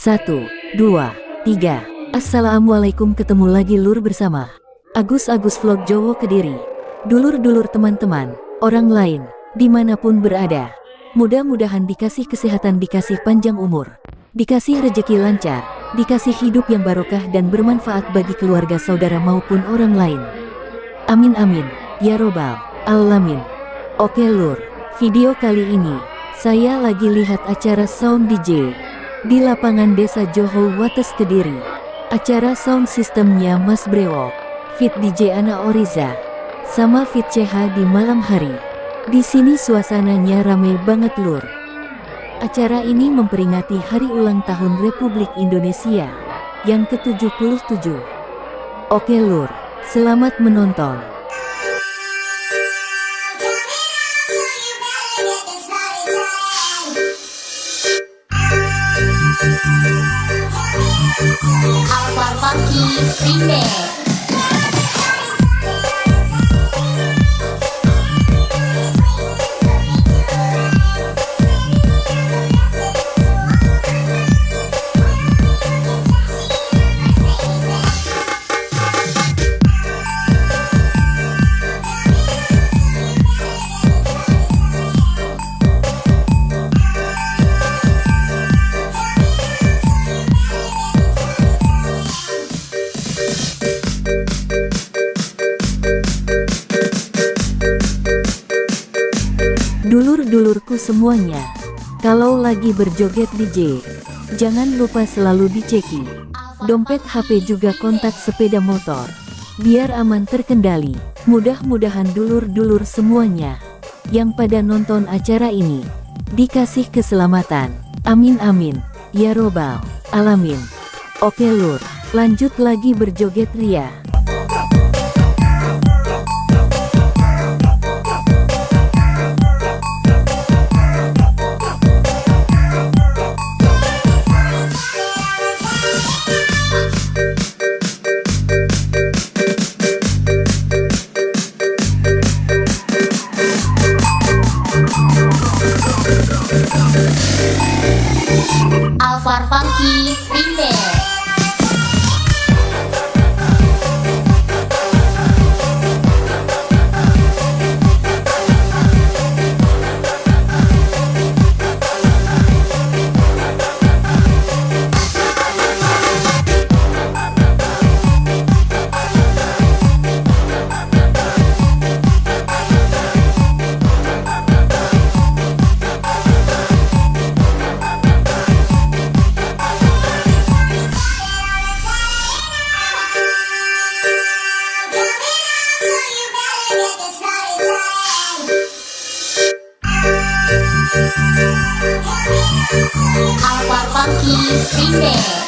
Satu, dua, tiga. Assalamualaikum ketemu lagi lur bersama Agus-Agus Vlog Jowo Kediri. Dulur-dulur teman-teman, orang lain, di mana pun berada. Mudah-mudahan dikasih kesehatan, dikasih panjang umur, dikasih rejeki lancar, dikasih hidup yang barokah dan bermanfaat bagi keluarga saudara maupun orang lain. Amin amin, ya robbal alamin. Oke lur, video kali ini, saya lagi lihat acara sound DJ di lapangan Desa Johol Wates Kediri. Acara sound sistemnya Mas Brewok, Fit DJ Ana Oriza, sama Fit CH di malam hari. Di sini suasananya ramai banget lur. Acara ini memperingati hari ulang tahun Republik Indonesia yang ke-77. Oke lur, selamat menonton. Funky semuanya, kalau lagi berjoget DJ, jangan lupa selalu diceki. Dompet HP juga kontak sepeda motor. Biar aman terkendali, mudah-mudahan dulur-dulur semuanya yang pada nonton acara ini dikasih keselamatan. Amin amin, ya robbal alamin. Oke lur, lanjut lagi berjoget ria. Alpha Funky Remix Remix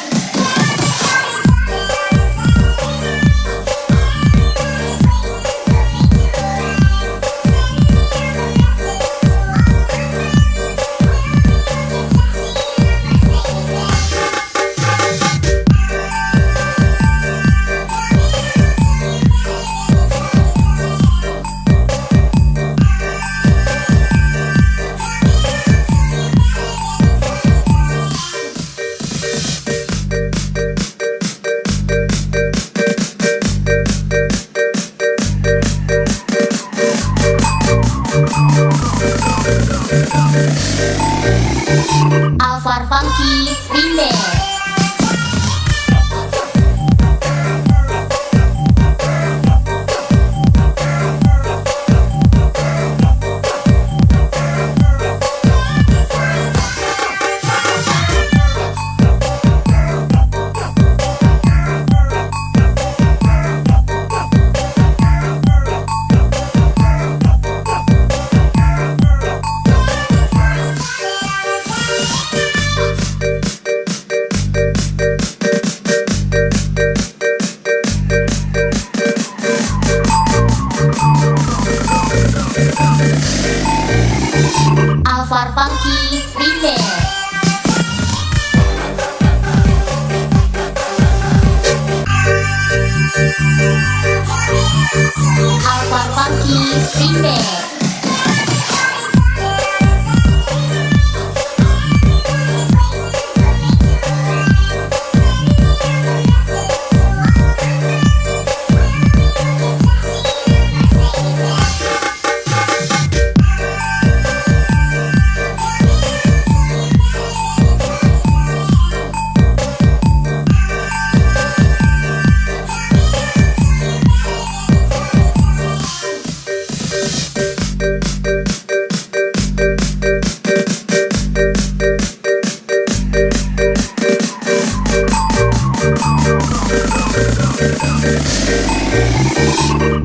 Easy Single.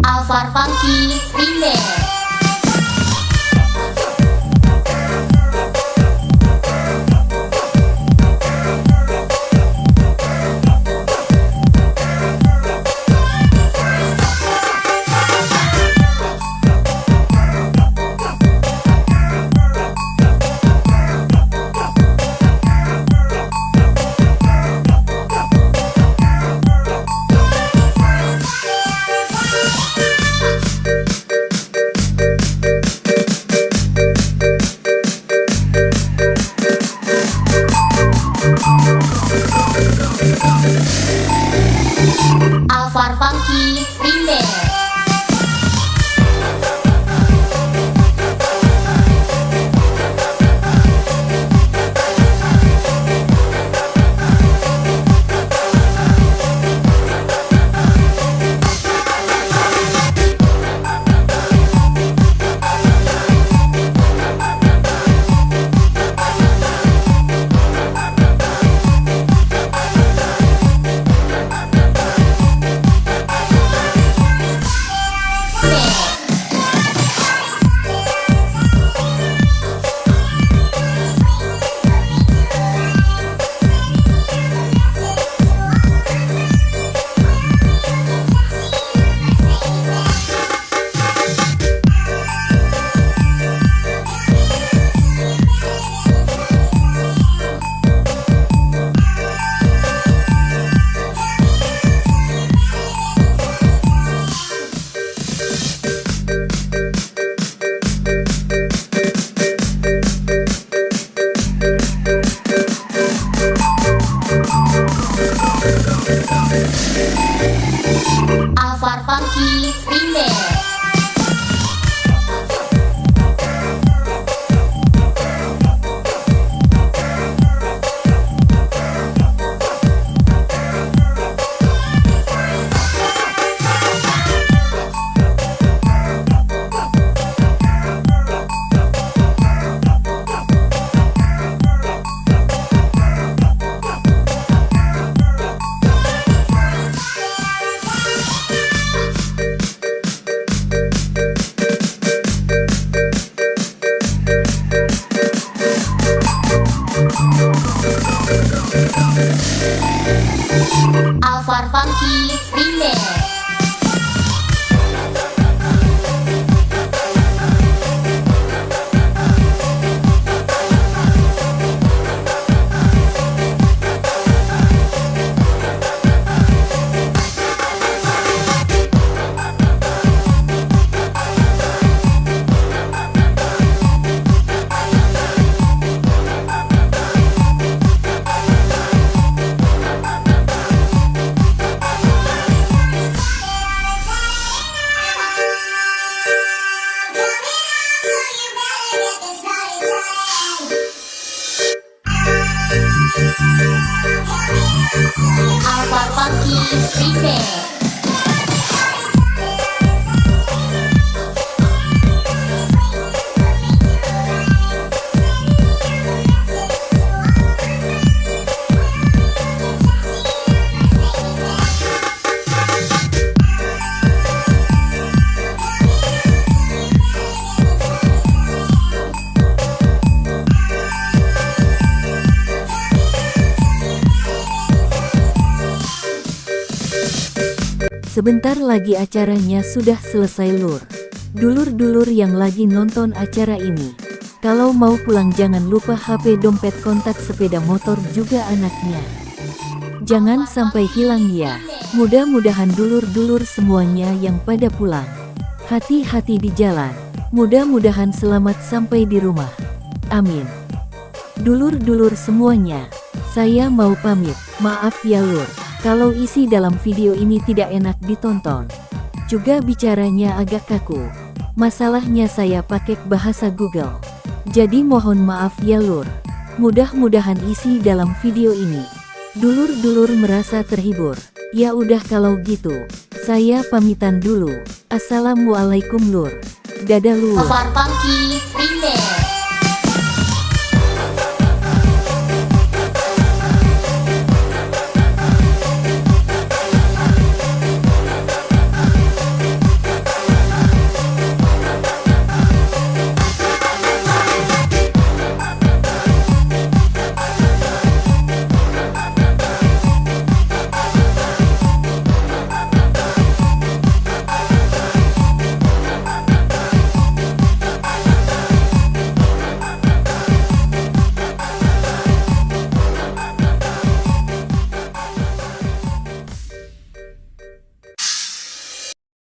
Alvar Funky Remix Spin Band. Alvar Alvar Funky Sebentar lagi acaranya sudah selesai lur. Dulur-dulur yang lagi nonton acara ini. Kalau mau pulang jangan lupa HP dompet kontak sepeda motor juga anaknya. Jangan sampai hilang ya. Mudah-mudahan dulur-dulur semuanya yang pada pulang. Hati-hati di jalan. Mudah-mudahan selamat sampai di rumah. Amin. Dulur-dulur semuanya, saya mau pamit. Maaf ya lur, kalau isi dalam video ini tidak enak ditonton. Juga bicaranya agak kaku. Masalahnya saya pakai bahasa Google. Jadi mohon maaf ya lur. Mudah-mudahan isi dalam video ini. Dulur-dulur merasa terhibur. Ya udah kalau gitu, saya pamitan dulu. Assalamualaikum lur. Dadah lur.